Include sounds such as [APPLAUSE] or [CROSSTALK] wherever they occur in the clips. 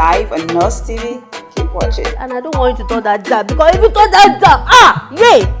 live on Nurse TV. Keep watching. And I don't want you to touch that jab because if you touch that jab, ah, yay!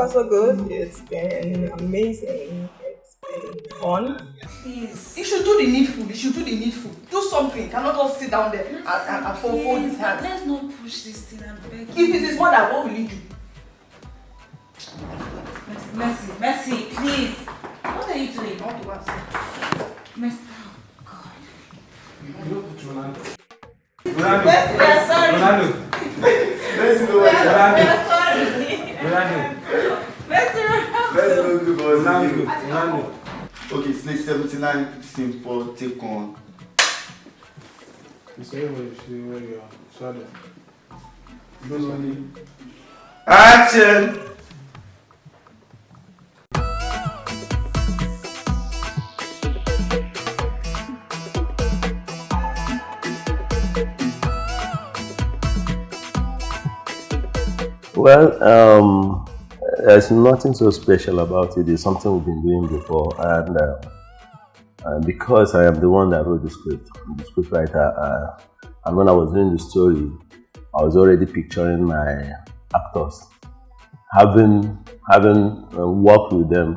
far so good. It's been amazing. It's been fun. Please. You should do the needful. You should do the needful. Do something. You cannot just sit down there and, and, and fold, fold his hands. Let's not push this thing and beg If it is more than what will you do? Mercy, Mercy, Okay, Slate 79, scene 4, take one. You say where you see where you are. Shadow. Those only. Action! Well, um, there's nothing so special about it. It's something we've been doing before, and, uh, and because I am the one that wrote the script, the script writer, uh, and when I was doing the story, I was already picturing my actors. Having having uh, worked with them,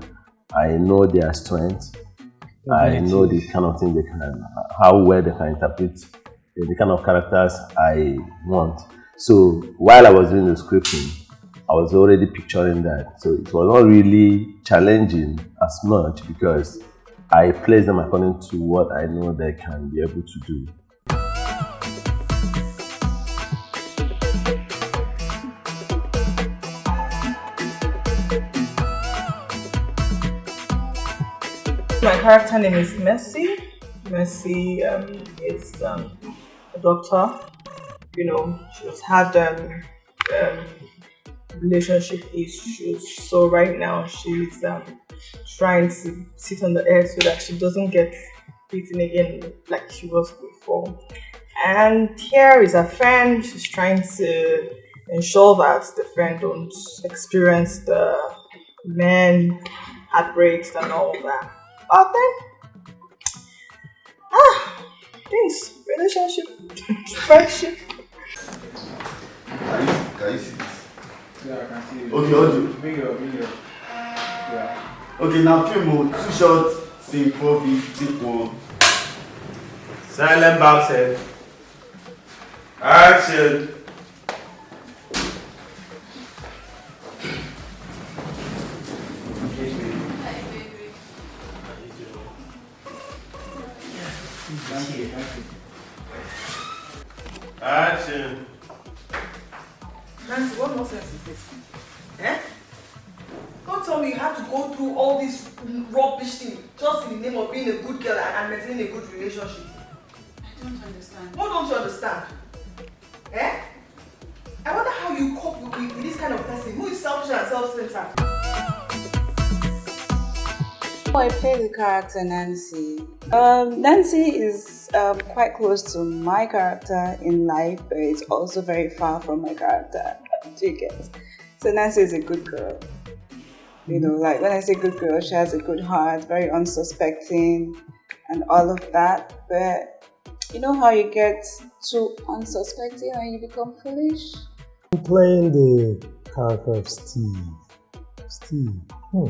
I know their strengths. I know the kind of thing they can, how well they can interpret the the kind of characters I want. So while I was doing the scripting, I was already picturing that. So it was not really challenging as much because I placed them according to what I know they can be able to do. My character name is Mercy. Mercy um, is um, a doctor. You know, she's had um, um, relationship issues. So right now she's um, trying to sit on the air so that she doesn't get beaten again like she was before. And here is a friend. She's trying to ensure that the friend don't experience the men heartbreaks and all that. But then, ah, things, relationship, [LAUGHS] friendship. Can you, can you? Yeah, I can see it. Okay, audio. Video, video. Yeah. Okay, now film mode, two shots, scene 4B, take one. Silent boxing. Action. Thank you, thank you. Action. Nancy, what nonsense is this? Eh? Don't tell me you have to go through all this rubbish thing just in the name of being a good girl and maintaining a good relationship. I don't understand. What don't you understand? Eh? I wonder how you cope with, with, with this kind of person who is selfish and self-centered. I play the character Nancy. Um, Nancy is um, quite close to my character in life, but it's also very far from my character. [LAUGHS] Do you get? So Nancy is a good girl. You know, like when I say good girl, she has a good heart, very unsuspecting, and all of that. But you know how you get too unsuspecting and you become foolish? I'm playing the character of Steve. Steve. Hmm.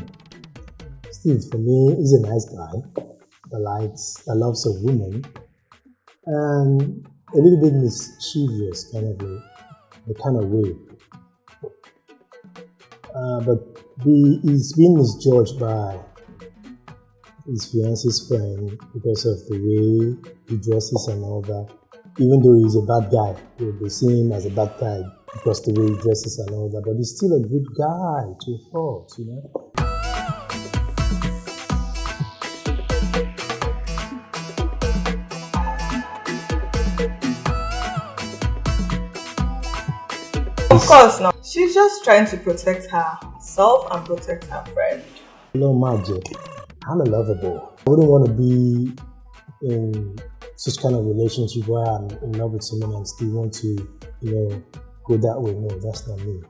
Steve, for me, is a nice guy that likes, that loves a woman, and a little bit mischievous, kind of a, the kind of way. Uh, but he's been misjudged by his fiance's friend because of the way he dresses and all that. Even though he's a bad guy, they see him as a bad guy because the way he dresses and all that. But he's still a good guy to a fault, you know. Course not. She's just trying to protect herself and protect her friend. No magic. I'm a lover boy. I wouldn't want to be in such kind of relationship where I'm in love with someone and still want to, you know, go that way. No, that's not me.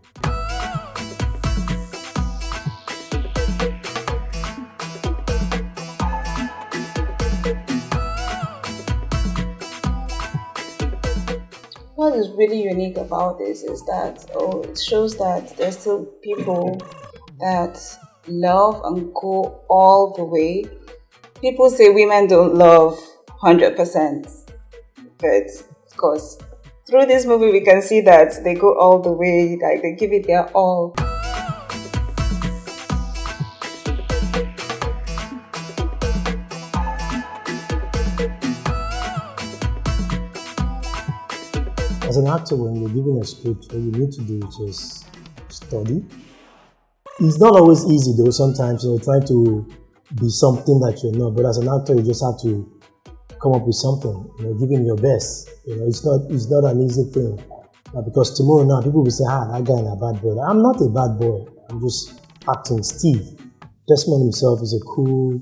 What is really unique about this is that oh, it shows that there's still people that love and go all the way. People say women don't love 100%, but of course, through this movie, we can see that they go all the way, like they give it their all. As an actor, when you're given a script, what you need to do is just study. It's not always easy though. Sometimes you're trying to be something that you're not, but as an actor, you just have to come up with something. You know, giving your best. You know, it's not it's not an easy thing. Uh, because tomorrow now, people will say, "Ah, that guy is a bad boy." I'm not a bad boy. I'm just acting Steve. Desmond himself is a cool,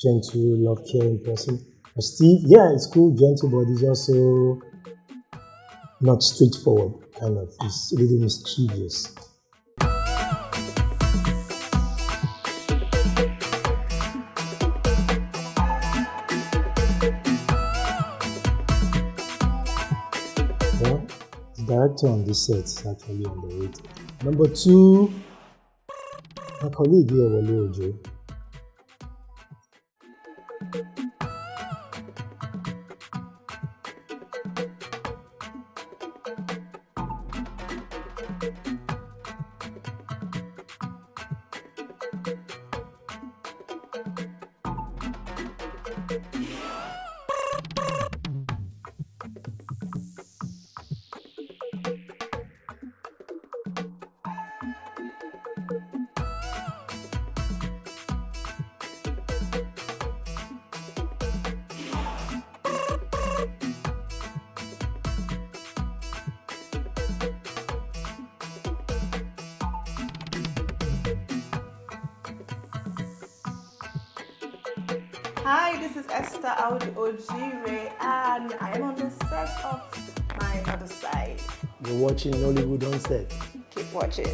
gentle, love caring person. But Steve, yeah, it's cool, gentle, but he's also not straightforward, kind of. It's a little mischievous. Well, the director on this set is actually underrated. Number two, my colleague here, Wale Ojo. Hi, this is Esther Audi Ojire, and I am on the set of My Other Side. You're watching Nollywood on set. Keep watching.